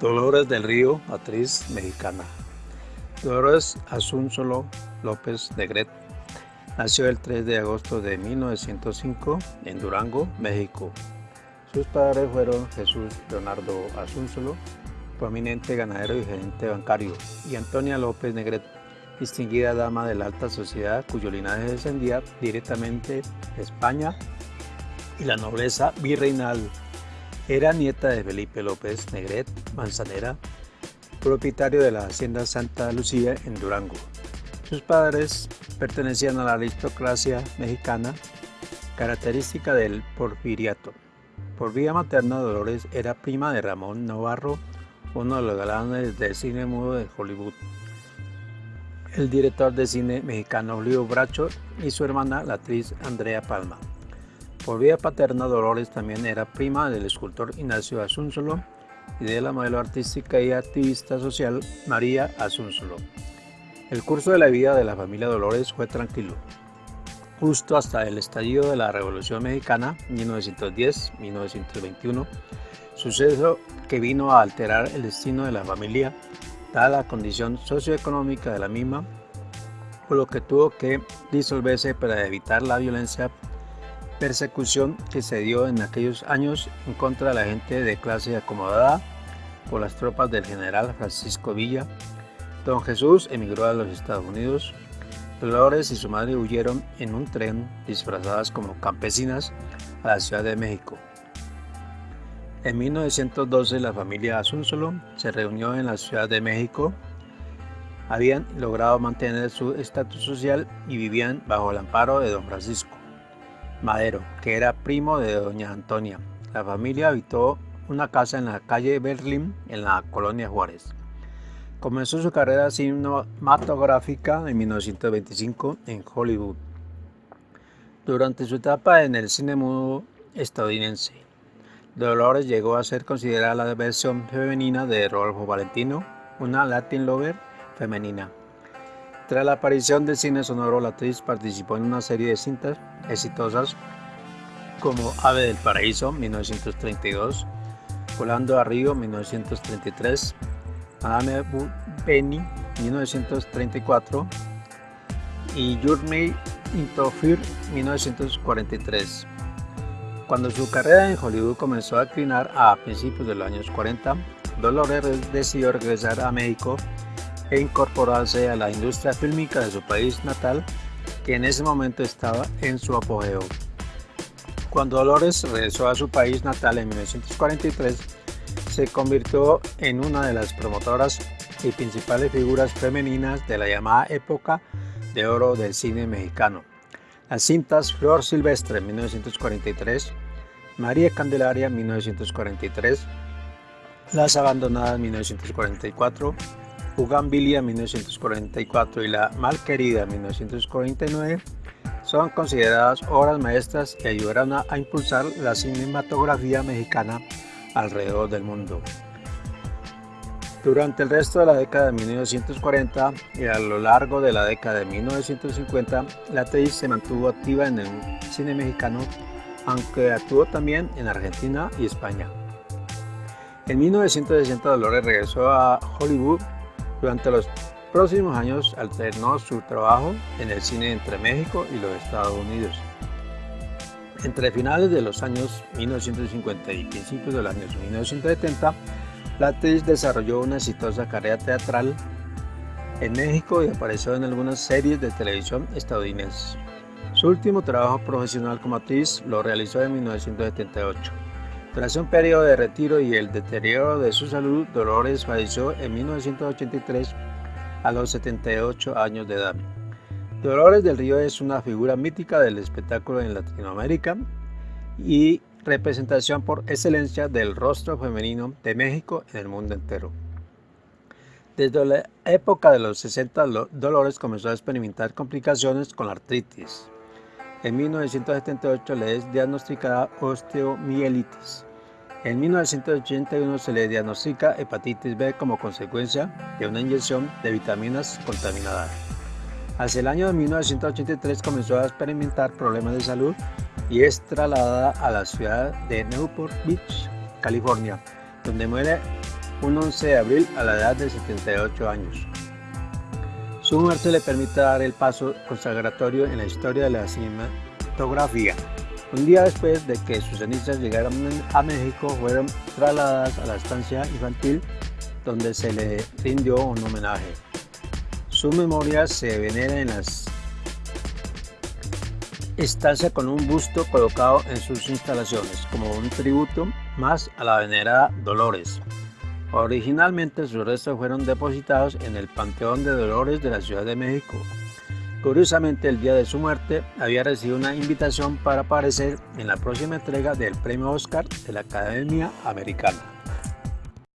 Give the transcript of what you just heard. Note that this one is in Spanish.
Dolores del Río, actriz mexicana. Dolores Asunzolo López Negret nació el 3 de agosto de 1905 en Durango, México. Sus padres fueron Jesús Leonardo Asunzolo, prominente ganadero y gerente bancario, y Antonia López Negret, distinguida dama de la alta sociedad cuyo linaje descendía directamente de España y la nobleza virreinal era nieta de Felipe López Negret Manzanera, propietario de la hacienda Santa Lucía en Durango. Sus padres pertenecían a la aristocracia mexicana, característica del porfiriato. Por vía materna, Dolores era prima de Ramón Navarro, uno de los galanes del cine mudo de Hollywood. El director de cine mexicano Leo Bracho y su hermana, la actriz Andrea Palma. Por vía paterna, Dolores también era prima del escultor Ignacio Asunzolo y de la modelo artística y activista social María Asunzolo. El curso de la vida de la familia Dolores fue tranquilo, justo hasta el estallido de la Revolución Mexicana 1910-1921, suceso que vino a alterar el destino de la familia, dada la condición socioeconómica de la misma, por lo que tuvo que disolverse para evitar la violencia persecución que se dio en aquellos años en contra de la gente de clase acomodada por las tropas del general Francisco Villa. Don Jesús emigró a los Estados Unidos. Dolores y su madre huyeron en un tren disfrazadas como campesinas a la Ciudad de México. En 1912 la familia Asunzolo se reunió en la Ciudad de México. Habían logrado mantener su estatus social y vivían bajo el amparo de don Francisco. Madero, que era primo de doña Antonia. La familia habitó una casa en la calle Berlín, en la colonia Juárez. Comenzó su carrera cinematográfica en 1925 en Hollywood, durante su etapa en el cine mudo estadounidense. Dolores llegó a ser considerada la versión femenina de Rodolfo Valentino, una Latin lover femenina. Tras la aparición del cine sonoro, la actriz participó en una serie de cintas exitosas como Ave del Paraíso 1932, Volando a Río 1933, Madame Penny 1934 y Journey into Fear 1943. Cuando su carrera en Hollywood comenzó a declinar a principios de los años 40, Dolores decidió regresar a México e incorporarse a la industria fílmica de su país natal, que en ese momento estaba en su apogeo. Cuando Dolores regresó a su país natal en 1943, se convirtió en una de las promotoras y principales figuras femeninas de la llamada época de oro del cine mexicano. Las cintas Flor Silvestre 1943, María Candelaria 1943, Las Abandonadas 1944, Bugambilia 1944 y La Malquerida 1949 son consideradas obras maestras y ayudaron a, impulsar la cinematografía mexicana alrededor del mundo. Durante el resto de la década de 1940 y a lo largo de la década de 1950, la actriz se mantuvo activa en el cine mexicano, aunque actuó también en Argentina y España. En 1960 Dolores regresó a Hollywood durante los próximos años alternó su trabajo en el cine entre México y los Estados Unidos. Entre finales de los años 1950 y principios de los años 1970, la actriz desarrolló una exitosa carrera teatral en México y apareció en algunas series de televisión estadounidenses. Su último trabajo profesional como actriz lo realizó en 1978. Tras un periodo de retiro y el deterioro de su salud, Dolores falleció en 1983 a los 78 años de edad. Dolores del Río es una figura mítica del espectáculo en Latinoamérica y representación por excelencia del rostro femenino de México en el mundo entero. Desde la época de los 60, Dolores comenzó a experimentar complicaciones con la artritis. En 1978 le es diagnosticada osteomielitis. En 1981 se le diagnostica hepatitis B como consecuencia de una inyección de vitaminas contaminadas. Hacia el año de 1983 comenzó a experimentar problemas de salud y es trasladada a la ciudad de Newport Beach, California, donde muere un 11 de abril a la edad de 78 años. Su muerte le permite dar el paso consagratorio en la historia de la cinematografía. Un día después de que sus cenizas llegaran a México, fueron trasladadas a la estancia infantil donde se le rindió un homenaje. Su memoria se venera en las estancia con un busto colocado en sus instalaciones como un tributo más a la venerada Dolores. Originalmente sus restos fueron depositados en el Panteón de Dolores de la Ciudad de México. Curiosamente, el día de su muerte había recibido una invitación para aparecer en la próxima entrega del Premio Oscar de la Academia Americana.